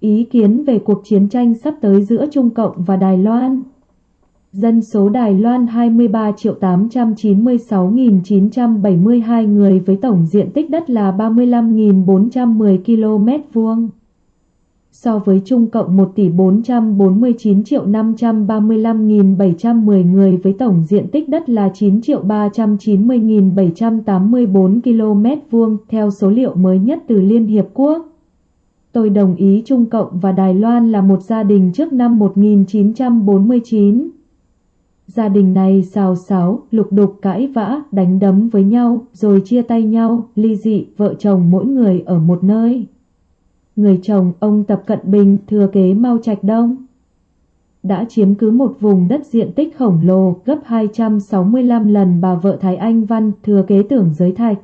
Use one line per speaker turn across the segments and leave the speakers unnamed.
Ý kiến về cuộc chiến tranh sắp tới giữa Trung Cộng và Đài Loan Dân số Đài Loan 23.896.972 người với tổng diện tích đất là 35.410 km vuông. So với Trung Cộng 1 tỷ 449 triệu 535.710 người với tổng diện tích đất là 9 triệu 390.784 km vuông, theo số liệu mới nhất từ Liên Hiệp Quốc. Tôi đồng ý Trung Cộng và Đài Loan là một gia đình trước năm 1949. Gia đình này xào xáo, lục đục cãi vã, đánh đấm với nhau, rồi chia tay nhau, ly dị, vợ chồng mỗi người ở một nơi. Người chồng, ông Tập Cận Bình, thừa kế Mao Trạch Đông. Đã chiếm cứ một vùng đất diện tích khổng lồ gấp 265 lần bà vợ Thái Anh Văn thừa kế tưởng giới thạch.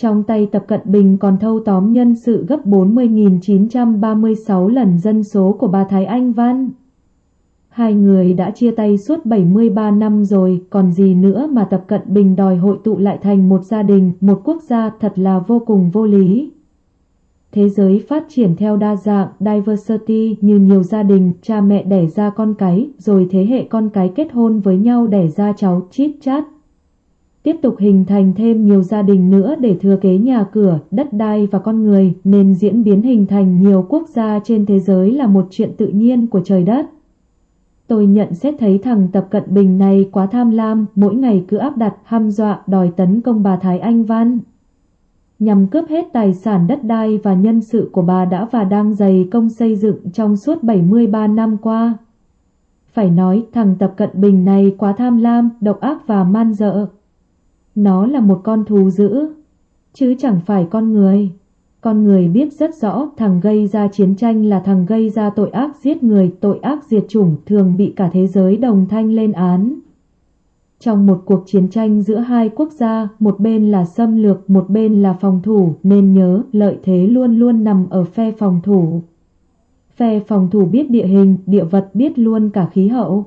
Trong tay Tập Cận Bình còn thâu tóm nhân sự gấp 40.936 lần dân số của bà Thái Anh Văn. Hai người đã chia tay suốt 73 năm rồi, còn gì nữa mà Tập Cận Bình đòi hội tụ lại thành một gia đình, một quốc gia thật là vô cùng vô lý. Thế giới phát triển theo đa dạng, diversity như nhiều gia đình, cha mẹ đẻ ra con cái, rồi thế hệ con cái kết hôn với nhau đẻ ra cháu, chít chát. Tiếp tục hình thành thêm nhiều gia đình nữa để thừa kế nhà cửa, đất đai và con người, nên diễn biến hình thành nhiều quốc gia trên thế giới là một chuyện tự nhiên của trời đất. Tôi nhận xét thấy thằng Tập Cận Bình này quá tham lam, mỗi ngày cứ áp đặt, hăm dọa, đòi tấn công bà Thái Anh Văn. Nhằm cướp hết tài sản đất đai và nhân sự của bà đã và đang dày công xây dựng trong suốt 73 năm qua. Phải nói thằng Tập Cận Bình này quá tham lam, độc ác và man dợ. Nó là một con thú dữ, chứ chẳng phải con người. Con người biết rất rõ thằng gây ra chiến tranh là thằng gây ra tội ác giết người, tội ác diệt chủng thường bị cả thế giới đồng thanh lên án. Trong một cuộc chiến tranh giữa hai quốc gia, một bên là xâm lược, một bên là phòng thủ, nên nhớ lợi thế luôn luôn nằm ở phe phòng thủ. Phe phòng thủ biết địa hình, địa vật biết luôn cả khí hậu.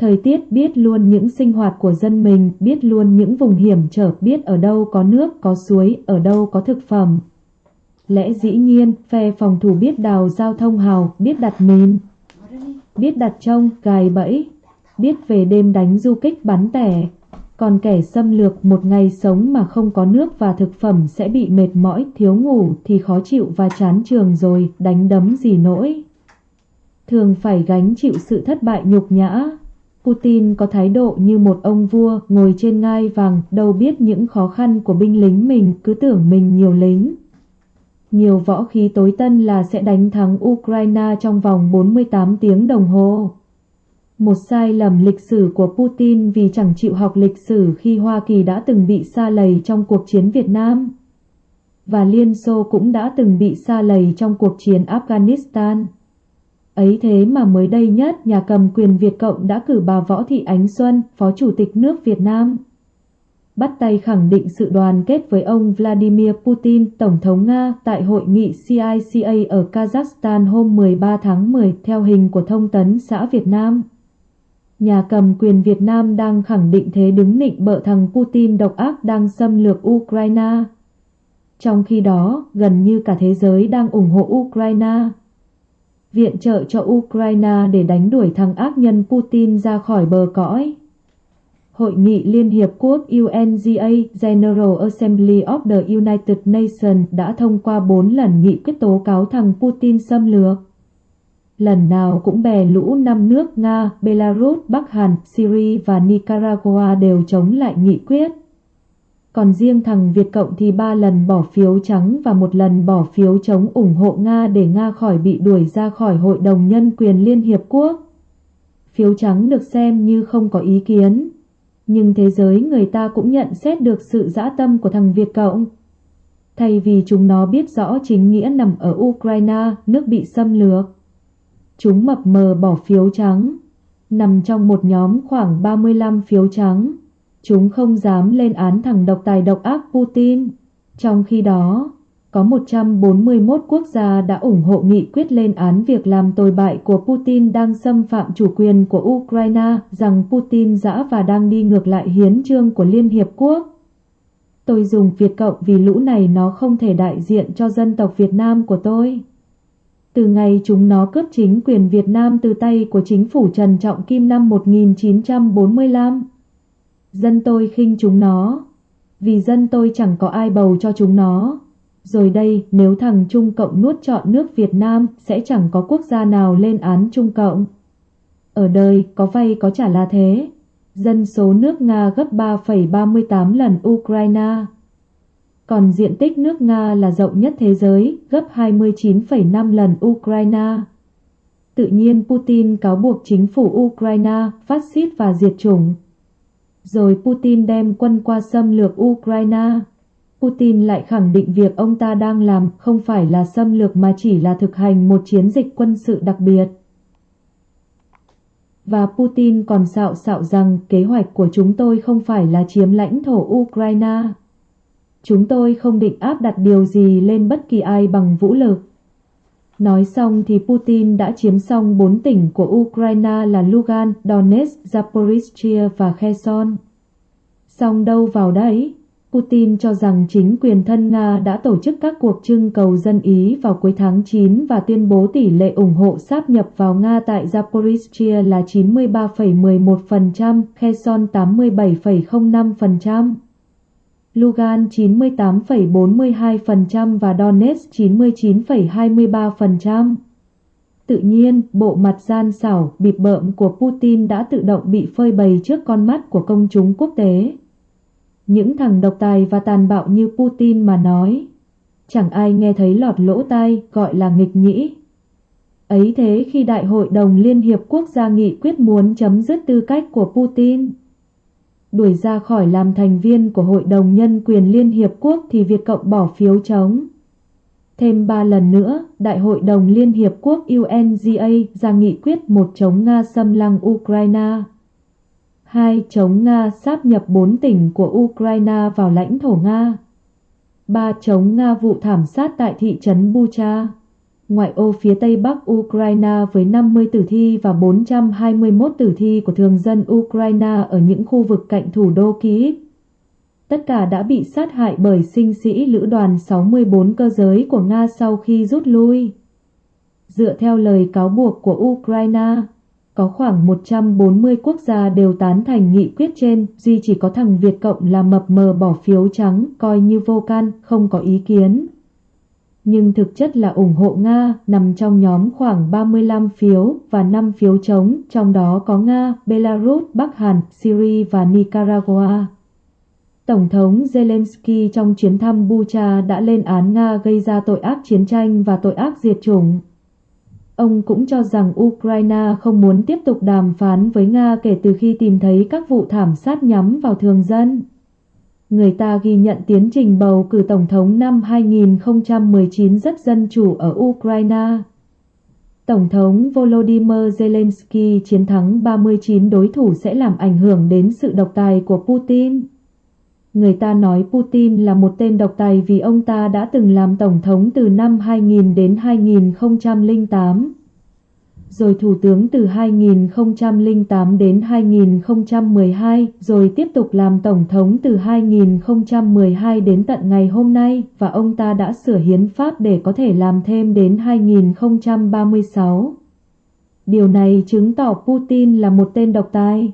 Thời tiết biết luôn những sinh hoạt của dân mình, biết luôn những vùng hiểm trở, biết ở đâu có nước, có suối, ở đâu có thực phẩm, Lẽ dĩ nhiên, phe phòng thủ biết đào giao thông hào, biết đặt mìn, biết đặt trông, gài bẫy, biết về đêm đánh du kích bắn tẻ. Còn kẻ xâm lược một ngày sống mà không có nước và thực phẩm sẽ bị mệt mỏi, thiếu ngủ thì khó chịu và chán trường rồi, đánh đấm gì nỗi. Thường phải gánh chịu sự thất bại nhục nhã. Putin có thái độ như một ông vua ngồi trên ngai vàng, đâu biết những khó khăn của binh lính mình, cứ tưởng mình nhiều lính nhiều võ khí tối tân là sẽ đánh thắng Ukraine trong vòng 48 tiếng đồng hồ. Một sai lầm lịch sử của Putin vì chẳng chịu học lịch sử khi Hoa Kỳ đã từng bị xa lầy trong cuộc chiến Việt Nam. Và Liên Xô cũng đã từng bị xa lầy trong cuộc chiến Afghanistan. Ấy thế mà mới đây nhất nhà cầm quyền Việt Cộng đã cử bà Võ Thị Ánh Xuân, Phó Chủ tịch nước Việt Nam bắt tay khẳng định sự đoàn kết với ông Vladimir Putin, Tổng thống Nga, tại hội nghị CICA ở Kazakhstan hôm 13 tháng 10 theo hình của thông tấn xã Việt Nam. Nhà cầm quyền Việt Nam đang khẳng định thế đứng nịnh bợ thằng Putin độc ác đang xâm lược Ukraine. Trong khi đó, gần như cả thế giới đang ủng hộ Ukraine. Viện trợ cho Ukraine để đánh đuổi thằng ác nhân Putin ra khỏi bờ cõi. Hội nghị Liên Hiệp Quốc UNGA General Assembly of the United Nations đã thông qua 4 lần nghị quyết tố cáo thằng Putin xâm lược. Lần nào cũng bè lũ năm nước Nga, Belarus, Bắc Hàn, Syria và Nicaragua đều chống lại nghị quyết. Còn riêng thằng Việt Cộng thì ba lần bỏ phiếu trắng và một lần bỏ phiếu chống ủng hộ Nga để Nga khỏi bị đuổi ra khỏi Hội đồng Nhân quyền Liên Hiệp Quốc. Phiếu trắng được xem như không có ý kiến nhưng thế giới người ta cũng nhận xét được sự dã tâm của thằng Việt Cộng. Thay vì chúng nó biết rõ chính nghĩa nằm ở Ukraine, nước bị xâm lược. Chúng mập mờ bỏ phiếu trắng, nằm trong một nhóm khoảng 35 phiếu trắng. Chúng không dám lên án thằng độc tài độc ác Putin. Trong khi đó, có 141 quốc gia đã ủng hộ nghị quyết lên án việc làm tồi bại của Putin đang xâm phạm chủ quyền của Ukraine, rằng Putin dã và đang đi ngược lại hiến trương của Liên Hiệp Quốc. Tôi dùng Việt Cộng vì lũ này nó không thể đại diện cho dân tộc Việt Nam của tôi. Từ ngày chúng nó cướp chính quyền Việt Nam từ tay của chính phủ Trần Trọng Kim năm 1945. Dân tôi khinh chúng nó, vì dân tôi chẳng có ai bầu cho chúng nó. Rồi đây, nếu thằng Trung Cộng nuốt trọn nước Việt Nam, sẽ chẳng có quốc gia nào lên án Trung Cộng. Ở đời, có vay có trả là thế. Dân số nước Nga gấp 3,38 lần Ukraine. Còn diện tích nước Nga là rộng nhất thế giới, gấp 29,5 lần Ukraine. Tự nhiên Putin cáo buộc chính phủ Ukraine phát xít và diệt chủng. Rồi Putin đem quân qua xâm lược Ukraine. Putin lại khẳng định việc ông ta đang làm không phải là xâm lược mà chỉ là thực hành một chiến dịch quân sự đặc biệt. Và Putin còn xạo xạo rằng kế hoạch của chúng tôi không phải là chiếm lãnh thổ Ukraine. Chúng tôi không định áp đặt điều gì lên bất kỳ ai bằng vũ lực. Nói xong thì Putin đã chiếm xong bốn tỉnh của Ukraine là Lugan, Donetsk, Zaporizhia và Kherson. Xong đâu vào đấy, Putin cho rằng chính quyền thân Nga đã tổ chức các cuộc trưng cầu dân Ý vào cuối tháng 9 và tuyên bố tỷ lệ ủng hộ sáp nhập vào Nga tại Zaporizhia là 93,11%, Kherson 87,05%. Lugan 98,42% và Donetsk 99,23%. Tự nhiên, bộ mặt gian xảo, bịp bợm của Putin đã tự động bị phơi bày trước con mắt của công chúng quốc tế. Những thằng độc tài và tàn bạo như Putin mà nói. Chẳng ai nghe thấy lọt lỗ tai, gọi là nghịch nhĩ. Ấy thế khi Đại hội đồng Liên Hiệp Quốc gia nghị quyết muốn chấm dứt tư cách của Putin, đuổi ra khỏi làm thành viên của Hội đồng Nhân quyền Liên Hiệp Quốc thì Việt Cộng bỏ phiếu chống. Thêm ba lần nữa, Đại hội đồng Liên Hiệp Quốc UNGA ra nghị quyết một chống Nga xâm lăng Ukraine. 2. Chống Nga sáp nhập 4 tỉnh của Ukraine vào lãnh thổ Nga. 3. Chống Nga vụ thảm sát tại thị trấn Bucha ngoại ô phía tây bắc Ukraine với 50 tử thi và 421 tử thi của thường dân Ukraine ở những khu vực cạnh thủ đô Kyiv. Tất cả đã bị sát hại bởi sinh sĩ lữ đoàn 64 cơ giới của Nga sau khi rút lui. Dựa theo lời cáo buộc của Ukraine, có khoảng 140 quốc gia đều tán thành nghị quyết trên, duy chỉ có thằng Việt Cộng là mập mờ bỏ phiếu trắng, coi như vô can, không có ý kiến nhưng thực chất là ủng hộ Nga, nằm trong nhóm khoảng 35 phiếu và 5 phiếu chống, trong đó có Nga, Belarus, Bắc Hàn, Syria và Nicaragua. Tổng thống Zelensky trong chuyến thăm Bucha đã lên án Nga gây ra tội ác chiến tranh và tội ác diệt chủng. Ông cũng cho rằng Ukraine không muốn tiếp tục đàm phán với Nga kể từ khi tìm thấy các vụ thảm sát nhắm vào thường dân người ta ghi nhận tiến trình bầu cử tổng thống năm 2019 rất dân chủ ở Ukraine. Tổng thống Volodymyr Zelensky chiến thắng 39 đối thủ sẽ làm ảnh hưởng đến sự độc tài của Putin. Người ta nói Putin là một tên độc tài vì ông ta đã từng làm tổng thống từ năm 2000 đến 2008 rồi thủ tướng từ 2008 đến 2012, rồi tiếp tục làm tổng thống từ 2012 đến tận ngày hôm nay, và ông ta đã sửa hiến pháp để có thể làm thêm đến 2036. Điều này chứng tỏ Putin là một tên độc tài.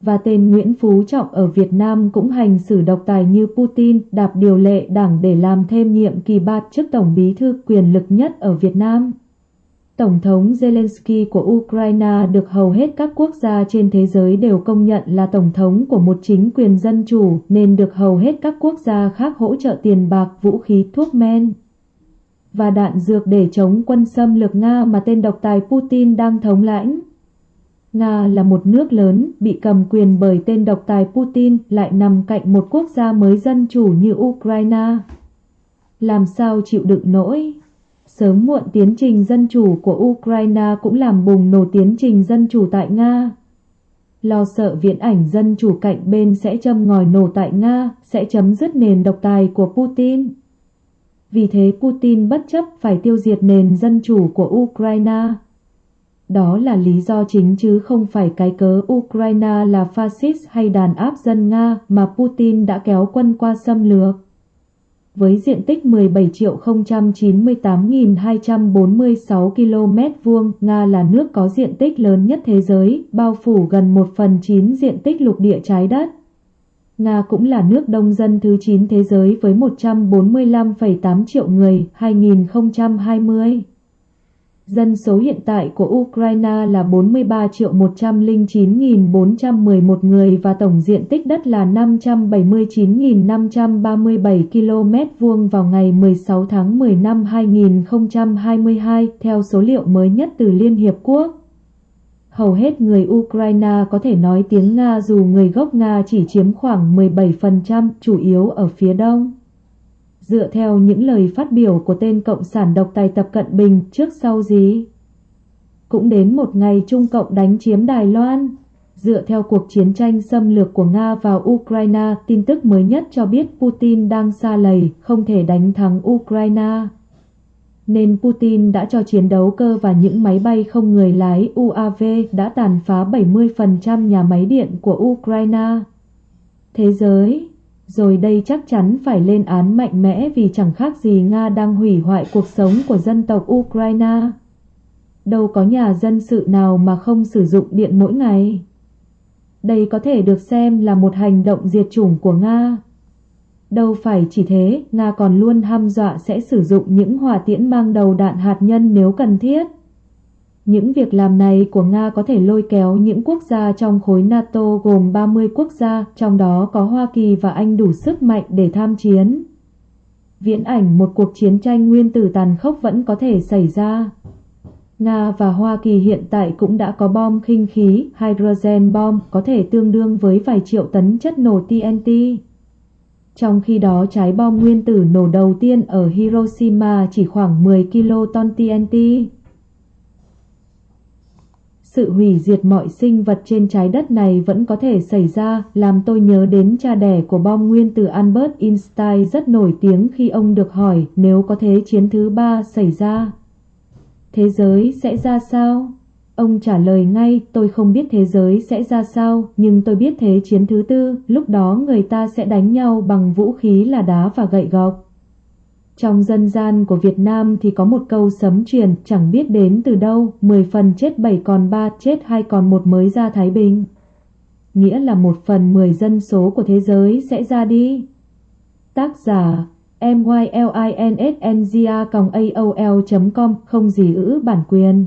Và tên Nguyễn Phú Trọng ở Việt Nam cũng hành xử độc tài như Putin, đạp điều lệ đảng để làm thêm nhiệm kỳ ba chức tổng bí thư quyền lực nhất ở Việt Nam. Tổng thống Zelensky của Ukraine được hầu hết các quốc gia trên thế giới đều công nhận là tổng thống của một chính quyền dân chủ nên được hầu hết các quốc gia khác hỗ trợ tiền bạc, vũ khí, thuốc men và đạn dược để chống quân xâm lược Nga mà tên độc tài Putin đang thống lãnh. Nga là một nước lớn bị cầm quyền bởi tên độc tài Putin lại nằm cạnh một quốc gia mới dân chủ như Ukraine. Làm sao chịu đựng nổi? Sớm muộn tiến trình dân chủ của Ukraine cũng làm bùng nổ tiến trình dân chủ tại Nga. Lo sợ viễn ảnh dân chủ cạnh bên sẽ châm ngòi nổ tại Nga, sẽ chấm dứt nền độc tài của Putin. Vì thế Putin bất chấp phải tiêu diệt nền dân chủ của Ukraine. Đó là lý do chính chứ không phải cái cớ Ukraine là fascist hay đàn áp dân Nga mà Putin đã kéo quân qua xâm lược với diện tích 17.098.246 km vuông, Nga là nước có diện tích lớn nhất thế giới, bao phủ gần 1 phần 9 diện tích lục địa trái đất. Nga cũng là nước đông dân thứ 9 thế giới với 145,8 triệu người 2020. Dân số hiện tại của Ukraine là 43 triệu 109.411 người và tổng diện tích đất là 579.537 km vuông vào ngày 16 tháng 10 năm 2022 theo số liệu mới nhất từ Liên Hiệp Quốc. Hầu hết người Ukraine có thể nói tiếng Nga dù người gốc Nga chỉ chiếm khoảng 17%, chủ yếu ở phía đông. Dựa theo những lời phát biểu của tên Cộng sản độc tài Tập Cận Bình trước sau gì? Cũng đến một ngày Trung Cộng đánh chiếm Đài Loan. Dựa theo cuộc chiến tranh xâm lược của Nga vào Ukraine, tin tức mới nhất cho biết Putin đang xa lầy, không thể đánh thắng Ukraine nên Putin đã cho chiến đấu cơ và những máy bay không người lái UAV đã tàn phá 70% nhà máy điện của Ukraine. Thế giới, rồi đây chắc chắn phải lên án mạnh mẽ vì chẳng khác gì Nga đang hủy hoại cuộc sống của dân tộc Ukraine. Đâu có nhà dân sự nào mà không sử dụng điện mỗi ngày. Đây có thể được xem là một hành động diệt chủng của Nga. Đâu phải chỉ thế, Nga còn luôn ham dọa sẽ sử dụng những hỏa tiễn mang đầu đạn hạt nhân nếu cần thiết. Những việc làm này của Nga có thể lôi kéo những quốc gia trong khối NATO gồm 30 quốc gia, trong đó có Hoa Kỳ và Anh đủ sức mạnh để tham chiến. Viễn ảnh một cuộc chiến tranh nguyên tử tàn khốc vẫn có thể xảy ra. Nga và Hoa Kỳ hiện tại cũng đã có bom khinh khí, hydrogen bomb, có thể tương đương với vài triệu tấn chất nổ TNT. Trong khi đó trái bom nguyên tử nổ đầu tiên ở Hiroshima chỉ khoảng 10 kiloton TNT. Sự hủy diệt mọi sinh vật trên trái đất này vẫn có thể xảy ra, làm tôi nhớ đến cha đẻ của bom nguyên tử Albert Einstein rất nổi tiếng khi ông được hỏi nếu có thế chiến thứ ba xảy ra. Thế giới sẽ ra sao? Ông trả lời ngay, tôi không biết thế giới sẽ ra sao, nhưng tôi biết thế chiến thứ tư, lúc đó người ta sẽ đánh nhau bằng vũ khí là đá và gậy gộc. Trong dân gian của Việt Nam thì có một câu sấm truyền chẳng biết đến từ đâu, 10 phần chết 7 còn 3, chết 2 còn 1 mới ra Thái Bình. Nghĩa là một phần 10 dân số của thế giới sẽ ra đi. Tác giả mylinsnga.aol.com không gì ữ bản quyền